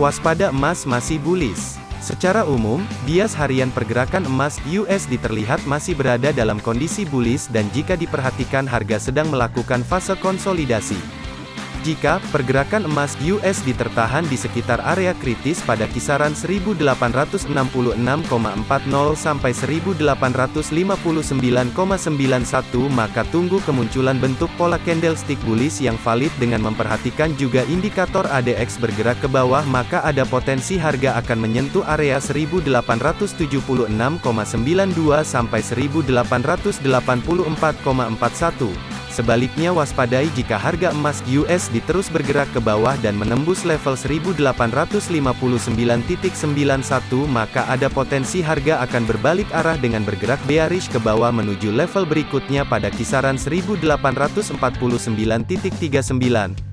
Waspada emas masih bullish. Secara umum, bias harian pergerakan emas USD terlihat masih berada dalam kondisi bullish dan jika diperhatikan harga sedang melakukan fase konsolidasi. Jika pergerakan emas USD tertahan di sekitar area kritis pada kisaran 1866,40 sampai 1859,91 maka tunggu kemunculan bentuk pola candlestick bullish yang valid dengan memperhatikan juga indikator ADX bergerak ke bawah maka ada potensi harga akan menyentuh area 1876,92 sampai 1884,41. Sebaliknya waspadai jika harga emas USD terus bergerak ke bawah dan menembus level 1859.91 maka ada potensi harga akan berbalik arah dengan bergerak bearish ke bawah menuju level berikutnya pada kisaran 1849.39.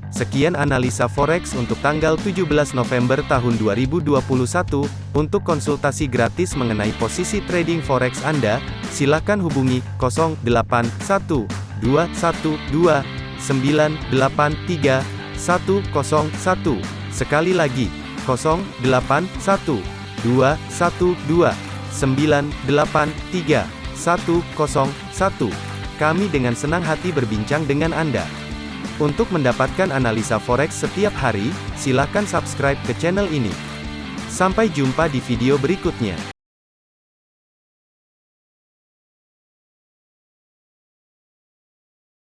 Sekian analisa forex untuk tanggal 17 November tahun 2021. Untuk konsultasi gratis mengenai posisi trading forex Anda, silakan hubungi 081 212 983 101. Sekali lagi, 081 212 983 101. Kami dengan senang hati berbincang dengan Anda. Untuk mendapatkan analisa forex setiap hari, silakan subscribe ke channel ini. Sampai jumpa di video berikutnya.